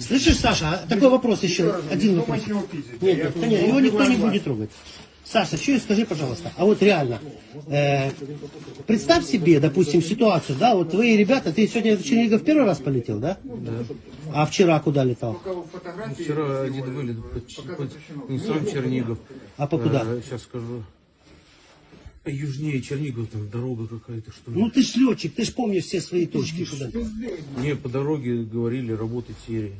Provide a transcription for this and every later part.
Слышишь, Саша, а такой вопрос еще, один вопрос. Нет, нет, конечно, его никто не будет трогать. Саша, что скажи, пожалуйста, а вот реально, э, представь себе, допустим, ситуацию, да, вот твои ребята, ты сегодня в Чернигов первый раз полетел, да? Да. А вчера куда летал? Вчера один вылет под, под не сам Чернигов. А по куда? сейчас скажу. Южнее Чернигов, там дорога какая-то, что ли. Ну ты ж летчик, ты ж помнишь все свои точки. Куда. Не, по дороге говорили работать серии.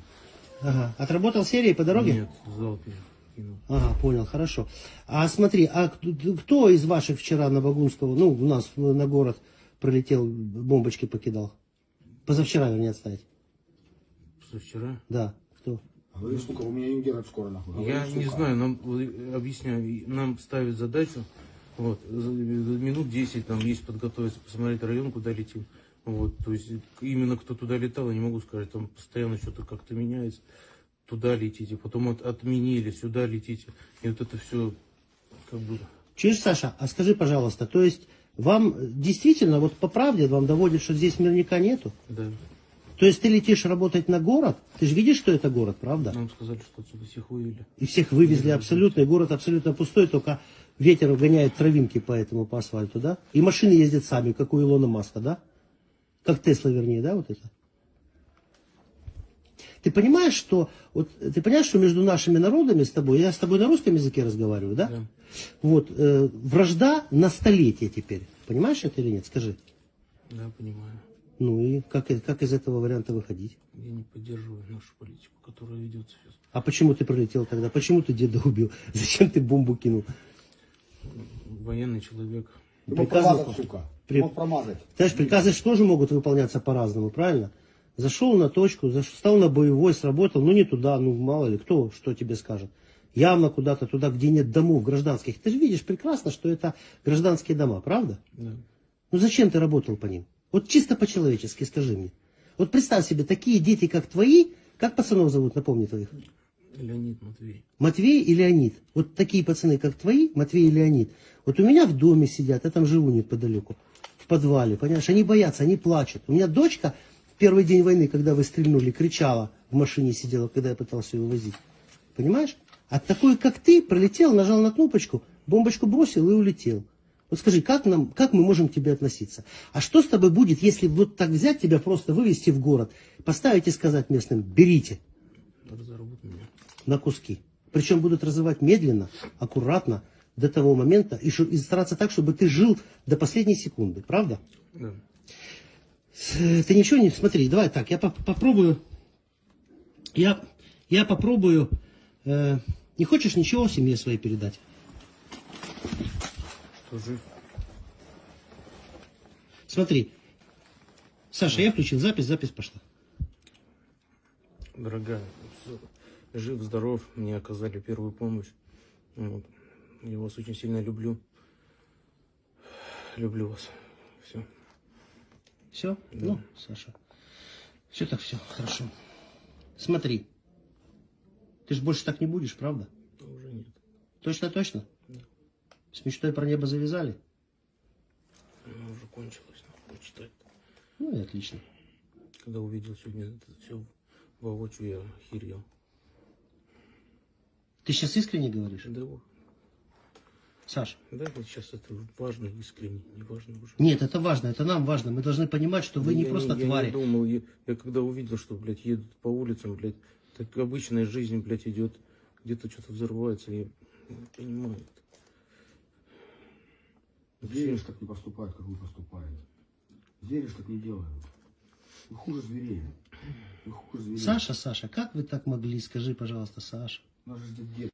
Ага. Отработал серии по дороге? Нет, в залпе кинул. Ага, понял, хорошо. А смотри, а кто- из ваших вчера на Багунского, ну, у нас на город пролетел, бомбочки покидал? Позавчера, вернее, отставить. Что вчера? Да, кто? Говори, сука, у меня ингеров скоро нахуй. Я не знаю, нам вот, объясняю, нам ставят задачу, вот, минут 10 там есть подготовиться, посмотреть район, куда летим. Вот, то есть именно кто туда летал, я не могу сказать, там постоянно что-то как-то меняется. Туда летите, потом от- отменили, сюда летите. И вот это все как бы Чуешь, Саша, а скажи, пожалуйста, то есть вам действительно, вот по правде вам доводит, что здесь мирника нету? Да. То есть ты летишь работать на город, ты же видишь, что это город, правда? Нам сказали, что отсюда всех вывели. И всех вывезли абсолютно, и город абсолютно пустой, только ветер гоняет травинки по этому, по асфальту, да? И машины ездят сами, как у Илона Маска, да? Как Тесла, вернее, да, вот это? Ты понимаешь, что вот ты понимаешь, что между нашими народами с тобой, я с тобой на русском языке разговариваю, да? Да. Вот э, вражда на столетие теперь. Понимаешь это или нет? Скажи. Да, понимаю. Ну и как, как из этого варианта выходить? Я не поддерживаю нашу политику, которая ведется сейчас. А почему ты пролетел тогда? Почему ты деда убил? Зачем ты бомбу кинул? Военный человек. Ты мог Приказано- промазать, сука. При- Ты мог промазать. Знаешь, приказы же тоже могут выполняться по-разному, правильно? Зашел на точку, заш- встал на боевой, сработал, ну не туда, ну мало ли, кто что тебе скажет. Явно куда-то туда, где нет домов гражданских. Ты же видишь прекрасно, что это гражданские дома, правда? Да. Ну зачем ты работал по ним? Вот чисто по-человечески скажи мне. Вот представь себе, такие дети, как твои, как пацанов зовут, напомни твоих? Леонид Матвей. Матвей и Леонид. Вот такие пацаны, как твои, Матвей и Леонид. Вот у меня в доме сидят, я там живу неподалеку, в подвале, понимаешь, они боятся, они плачут. У меня дочка в первый день войны, когда вы стрельнули, кричала, в машине сидела, когда я пытался ее возить. Понимаешь? А такой, как ты, пролетел, нажал на кнопочку, бомбочку бросил и улетел. Вот скажи, как, нам, как мы можем к тебе относиться? А что с тобой будет, если вот так взять тебя, просто вывести в город, поставить и сказать местным, берите Разорвут. На куски. Причем будут разрывать медленно, аккуратно, до того момента, и, и стараться так, чтобы ты жил до последней секунды. Правда? Да. Ты ничего не... Смотри, давай так, я поп- попробую... Я, я попробую... э, не хочешь ничего семье своей передать? Кто жив? Смотри. Саша, я включил запись, запись пошла. Дорогая, всё. жив, здоров, мне оказали первую помощь. Вот. Я вас очень сильно люблю. Люблю вас. Все. Все? Ну, Саша. Все так все, хорошо. Смотри. Ты же больше так не будешь, правда? Уже нет. Точно-точно? С мечтой про небо завязали? Она уже кончилась. нахуй, читать. Ну и отлично. Когда увидел сегодня это все воочию, я охерел. Ты сейчас искренне говоришь? Да. Саш? да, вот сейчас это важно, искренне, не важно уже. Нет, это важно, это нам важно. Мы должны понимать, что вы не Я просто я твари. не думал, я, я когда увидел, что, блядь, едут по улицам, блядь, так обычная жизнь, блядь, идет, где-то что-то взрывается, я не понимаю. Зверишь так не поступает, как вы поступаете. Зверишь так не делают. Вы хуже зверей. Вы хуже зверей. Саша, Саша, как вы так могли? Скажи, пожалуйста, Саша. У нас же дед